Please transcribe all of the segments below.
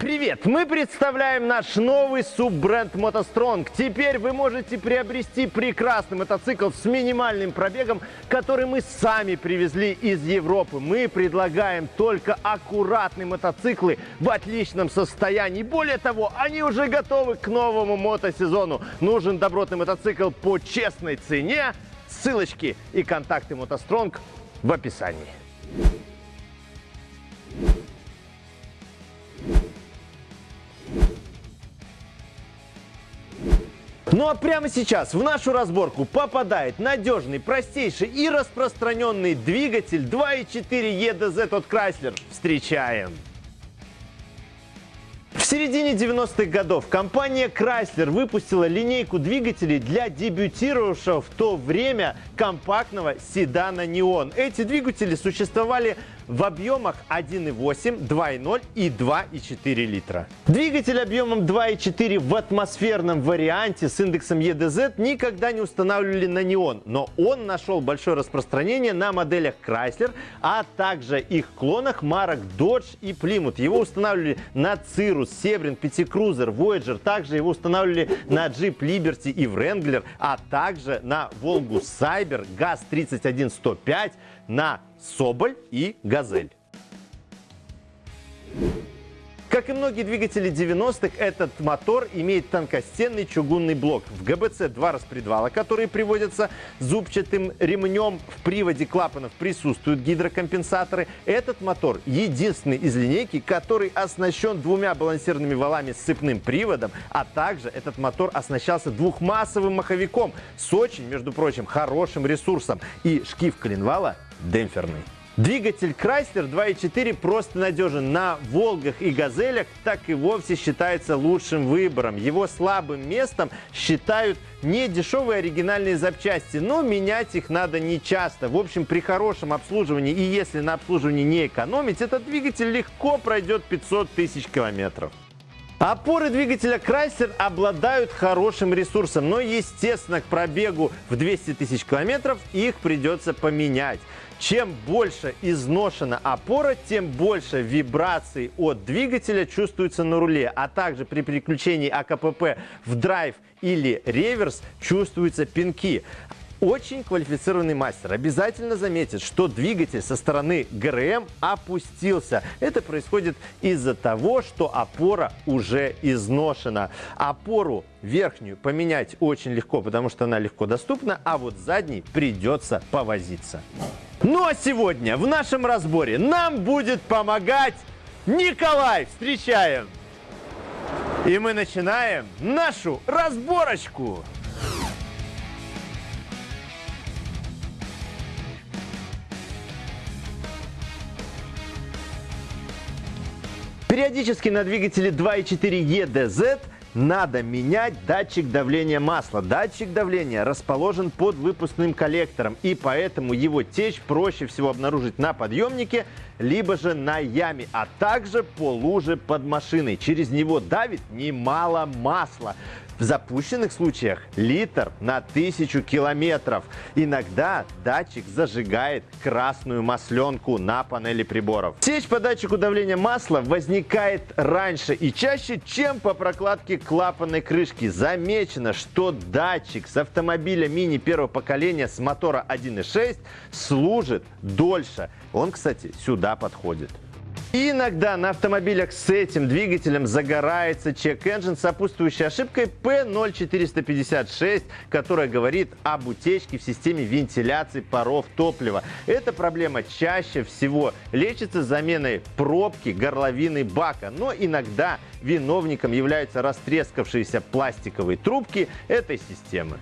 Привет! Мы представляем наш новый суббренд MotoStrong. Теперь вы можете приобрести прекрасный мотоцикл с минимальным пробегом, который мы сами привезли из Европы. Мы предлагаем только аккуратные мотоциклы в отличном состоянии. Более того, они уже готовы к новому мотосезону. Нужен добротный мотоцикл по честной цене. Ссылочки и контакты MotoStrong в описании. Ну а прямо сейчас в нашу разборку попадает надежный, простейший и распространенный двигатель 2.4 EDZ от Chrysler. Встречаем! В середине 90-х годов компания Chrysler выпустила линейку двигателей для дебютировавшего в то время компактного седана Neon. Эти двигатели существовали в объемах 1,8, 2,0 и 2,4 литра. Двигатель объемом 2,4 в атмосферном варианте с индексом EDZ никогда не устанавливали на неон, но он нашел большое распространение на моделях Chrysler, а также их клонах марок Dodge и Plymouth. Его устанавливали на Cirrus, Sebring, Cruiser, Voyager, также его устанавливали на Jeep Liberty и Wrangler, а также на Volvo Cyber, GAZ 31105, на Соболь и Газель. Как и многие двигатели 90-х, этот мотор имеет тонкостенный чугунный блок. В ГБЦ два распредвала, которые приводятся зубчатым ремнем. В приводе клапанов присутствуют гидрокомпенсаторы. Этот мотор единственный из линейки, который оснащен двумя балансированными валами с цепным приводом, а также этот мотор оснащался двухмассовым маховиком с очень, между прочим, хорошим ресурсом. И шкив коленвала демпферный. Двигатель Chrysler 2.4 просто надежен. На Волгах и Газелях так и вовсе считается лучшим выбором. Его слабым местом считают не дешевые оригинальные запчасти, но менять их надо не часто. В общем, при хорошем обслуживании и если на обслуживании не экономить, этот двигатель легко пройдет 500 тысяч километров. Опоры двигателя Chrysler обладают хорошим ресурсом, но, естественно, к пробегу в 200 тысяч километров их придется поменять. Чем больше изношена опора, тем больше вибраций от двигателя чувствуется на руле, а также при переключении АКПП в драйв или реверс чувствуются пинки. Очень квалифицированный мастер обязательно заметит, что двигатель со стороны ГРМ опустился. Это происходит из-за того, что опора уже изношена. Опору верхнюю поменять очень легко, потому что она легко доступна, а вот задней придется повозиться. Ну а сегодня в нашем разборе нам будет помогать Николай. Встречаем! И мы начинаем нашу разборочку. Периодически на двигателе 2.4 EDZ надо менять датчик давления масла. Датчик давления расположен под выпускным коллектором, и поэтому его течь проще всего обнаружить на подъемнике, либо же на яме, а также по луже под машиной. Через него давит немало масла. В запущенных случаях литр на тысячу километров. Иногда датчик зажигает красную масленку на панели приборов. Течь по датчику давления масла возникает раньше и чаще, чем по прокладке клапанной крышки. Замечено, что датчик с автомобиля мини первого поколения с мотора 1.6 служит дольше. Он, кстати, сюда подходит. Иногда на автомобилях с этим двигателем загорается чек-энджин с сопутствующей ошибкой P0456, которая говорит об утечке в системе вентиляции паров топлива. Эта проблема чаще всего лечится заменой пробки горловины бака, но иногда виновником являются растрескавшиеся пластиковые трубки этой системы.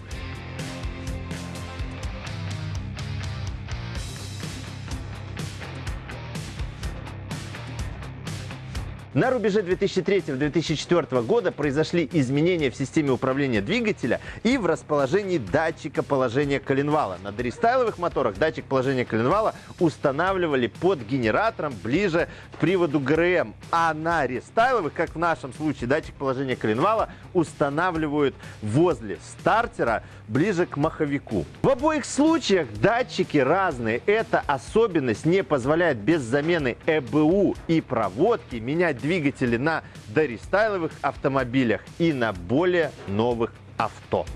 На рубеже 2003-2004 года произошли изменения в системе управления двигателя и в расположении датчика положения коленвала. На дорестайловых моторах датчик положения коленвала устанавливали под генератором ближе к приводу ГРМ, а на рестайловых, как в нашем случае, датчик положения коленвала устанавливают возле стартера ближе к маховику. В обоих случаях датчики разные. Эта особенность не позволяет без замены ЭБУ и проводки менять двигатели на дорестайловых автомобилях и на более новых авто.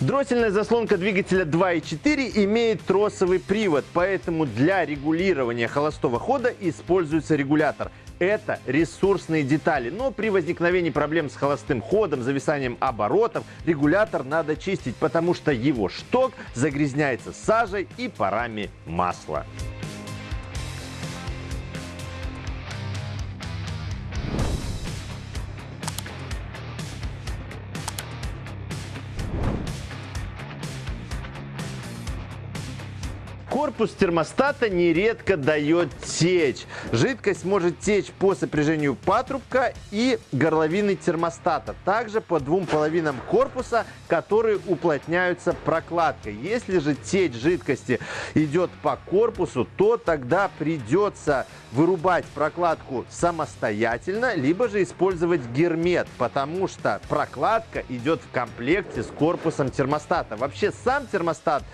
Дроссельная заслонка двигателя 2.4 имеет тросовый привод, поэтому для регулирования холостого хода используется регулятор. Это ресурсные детали, но при возникновении проблем с холостым ходом, зависанием оборотов, регулятор надо чистить, потому что его шток загрязняется сажей и парами масла. Корпус термостата нередко дает течь. Жидкость может течь по сопряжению патрубка и горловины термостата. Также по двум половинам корпуса, которые уплотняются прокладкой. Если же течь жидкости идет по корпусу, то тогда придется вырубать прокладку самостоятельно, либо же использовать гермет, потому что прокладка идет в комплекте с корпусом термостата. Вообще сам термостат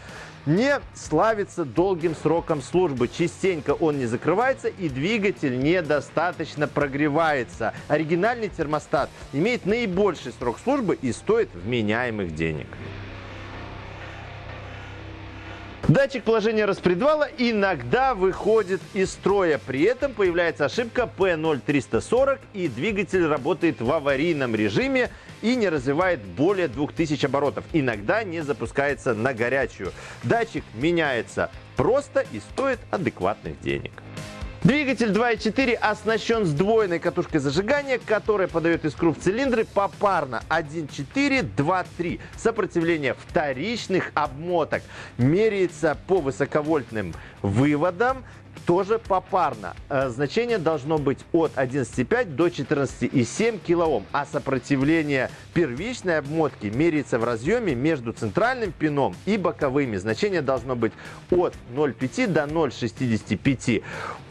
не славится долгим сроком службы. Частенько он не закрывается и двигатель недостаточно прогревается. Оригинальный термостат имеет наибольший срок службы и стоит вменяемых денег. Датчик положения распредвала иногда выходит из строя. При этом появляется ошибка P0340 и двигатель работает в аварийном режиме и не развивает более 2000 оборотов. Иногда не запускается на горячую. Датчик меняется просто и стоит адекватных денег. Двигатель 2.4 оснащен сдвоенной катушкой зажигания, которая подает искру в цилиндры попарно. 1.4, 2.3. Сопротивление вторичных обмоток. Меряется по высоковольтным выводам тоже попарно. Э, значение должно быть от 11,5 до 14,7 кОм, а сопротивление первичной обмотки меряется в разъеме между центральным пином и боковыми. Значение должно быть от 0,5 до 0,65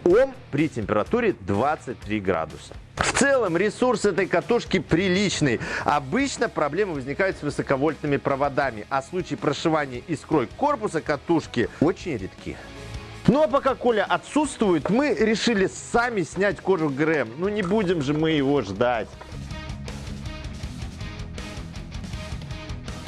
Ом при температуре 23 градуса. В целом ресурс этой катушки приличный. Обычно проблемы возникают с высоковольтными проводами, а случаи прошивания искрой корпуса катушки очень редки. Ну а пока Коля отсутствует, мы решили сами снять кожу ГРМ. Ну не будем же мы его ждать.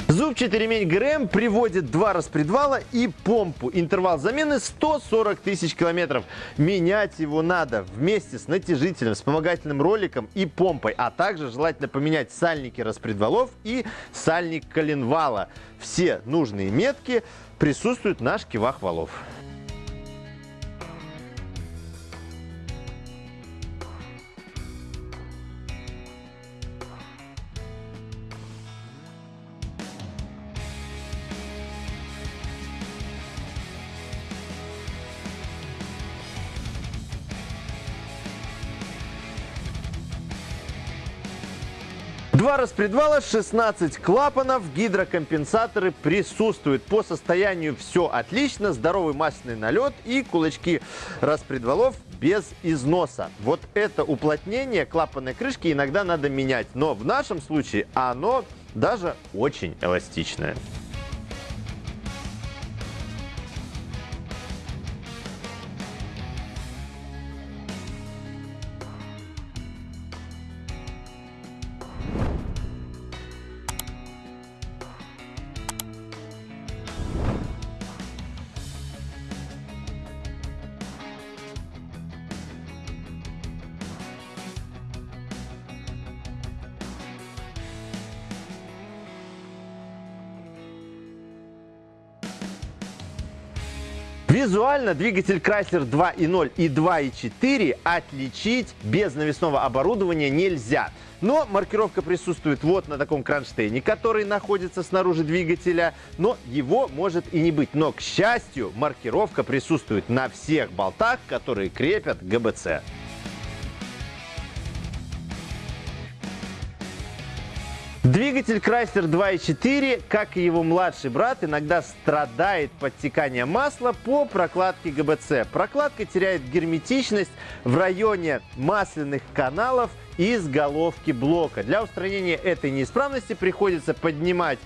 Зубчатый ремень ГРМ приводит два распредвала и помпу. Интервал замены 140 тысяч километров. Менять его надо вместе с натяжителем, вспомогательным роликом и помпой. А также желательно поменять сальники распредвалов и сальник коленвала. Все нужные метки присутствуют на шкивах валов. Два распредвала, 16 клапанов, гидрокомпенсаторы присутствуют. По состоянию все отлично, здоровый масляный налет и кулачки распредвалов без износа. Вот это уплотнение клапанной крышки иногда надо менять, но в нашем случае оно даже очень эластичное. Визуально двигатель Chrysler 2.0 и 2.4 отличить без навесного оборудования нельзя. Но маркировка присутствует вот на таком кронштейне, который находится снаружи двигателя, но его может и не быть. Но, к счастью, маркировка присутствует на всех болтах, которые крепят ГБЦ. Двигатель Chrysler 2.4, как и его младший брат, иногда страдает подтеканием масла по прокладке ГБЦ. Прокладка теряет герметичность в районе масляных каналов из головки блока. Для устранения этой неисправности приходится поднимать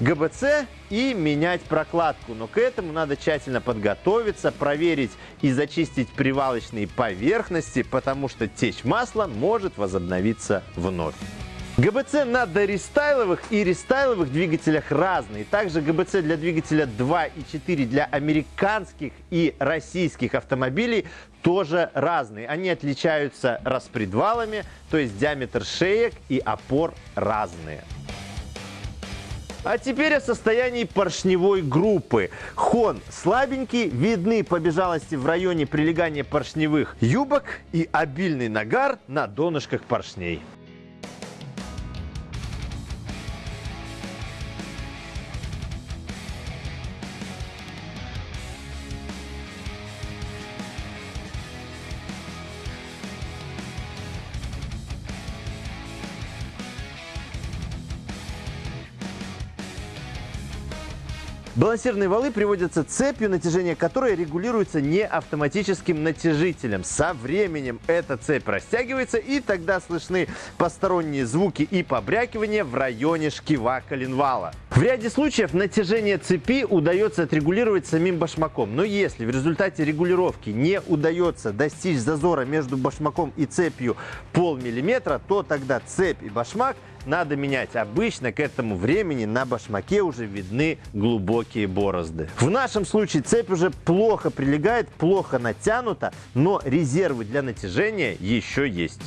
ГБЦ и менять прокладку. Но к этому надо тщательно подготовиться, проверить и зачистить привалочные поверхности, потому что течь масла может возобновиться вновь. ГБЦ на дорестайловых и рестайловых двигателях разные. Также ГБЦ для двигателя 2 и 4 для американских и российских автомобилей тоже разные. Они отличаются распредвалами, то есть диаметр шеек и опор разные. А теперь о состоянии поршневой группы. Хон слабенький, видны побежалости в районе прилегания поршневых юбок и обильный нагар на донышках поршней. Балансирные валы приводятся цепью, натяжение которой регулируется не автоматическим натяжителем. Со временем эта цепь растягивается, и тогда слышны посторонние звуки и побрякивания в районе шкива коленвала. В ряде случаев натяжение цепи удается отрегулировать самим башмаком. Но если в результате регулировки не удается достичь зазора между башмаком и цепью полмиллиметра, то тогда цепь и башмак надо менять. Обычно к этому времени на башмаке уже видны глубокие борозды. В нашем случае цепь уже плохо прилегает, плохо натянута, но резервы для натяжения еще есть.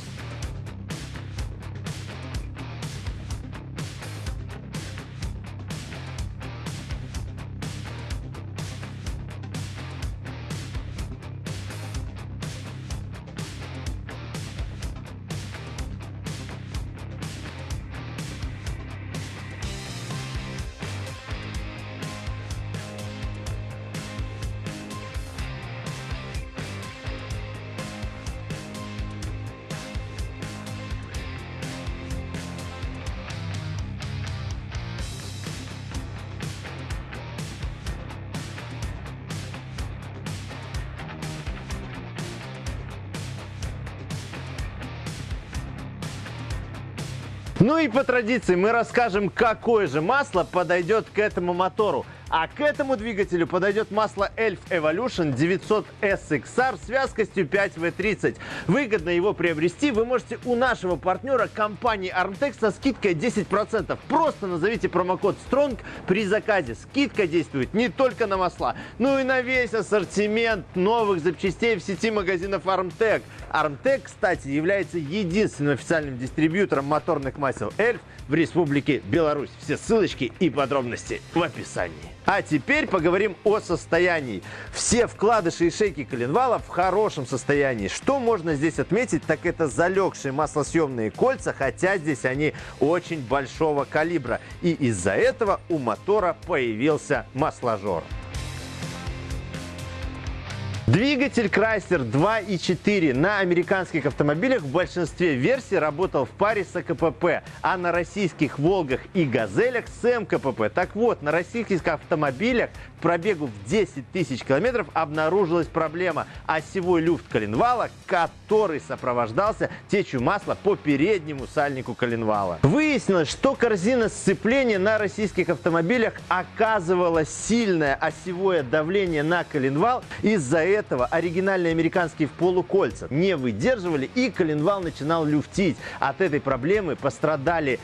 Ну и по традиции мы расскажем, какое же масло подойдет к этому мотору. А к этому двигателю подойдет масло Elf Evolution 900 SXR с вязкостью 5W30. Выгодно его приобрести вы можете у нашего партнера компании Armtex со скидкой 10%. Просто назовите промокод STRONG при заказе. Скидка действует не только на масла, но и на весь ассортимент новых запчастей в сети магазинов Armtec. Armtec, кстати, является единственным официальным дистрибьютором моторных масел Elf в Республике Беларусь. Все ссылочки и подробности в описании. А теперь поговорим о состоянии. Все вкладыши и шейки коленвала в хорошем состоянии. Что можно здесь отметить, так это залегшие маслосъемные кольца, хотя здесь они очень большого калибра. И из-за этого у мотора появился масложор. Двигатель Chrysler 2.4 на американских автомобилях в большинстве версий работал в паре с АКПП, а на российских «Волгах» и «Газелях» с МКПП. Так вот, на российских автомобилях пробегу в 10 тысяч километров обнаружилась проблема – осевой люфт коленвала, который сопровождался течью масла по переднему сальнику коленвала. Выяснилось, что корзина сцепления на российских автомобилях оказывала сильное осевое давление на коленвал. Из-за этого оригинальные американские в полукольца не выдерживали и коленвал начинал люфтить. От этой проблемы пострадали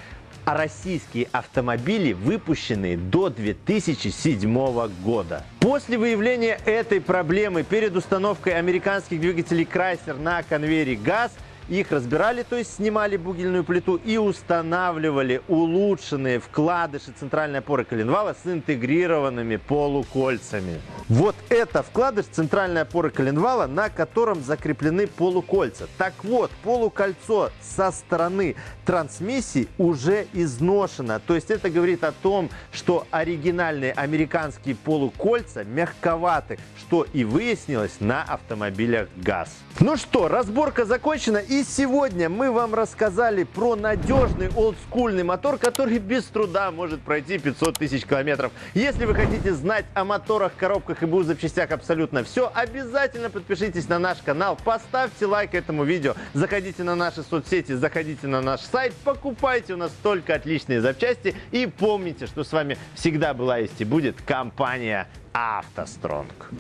российские автомобили, выпущенные до 2007 года. После выявления этой проблемы перед установкой американских двигателей Chrysler на конвейере ГАЗ – их разбирали, то есть снимали бугельную плиту и устанавливали улучшенные вкладыши центральной опоры коленвала с интегрированными полукольцами. Вот это вкладыш центральной опоры коленвала, на котором закреплены полукольца. Так вот, полукольцо со стороны трансмиссии уже изношено. То есть это говорит о том, что оригинальные американские полукольца мягковаты, что и выяснилось на автомобилях ГАЗ. Ну что, разборка закончена и и сегодня мы вам рассказали про надежный олдскульный мотор, который без труда может пройти 500 тысяч километров. Если вы хотите знать о моторах, коробках на ХБУ запчастях абсолютно все. Обязательно подпишитесь на наш канал, поставьте лайк этому видео, заходите на наши соцсети, заходите на наш сайт, покупайте у нас только отличные запчасти и помните, что с вами всегда была есть и будет компания «АвтоСтронг».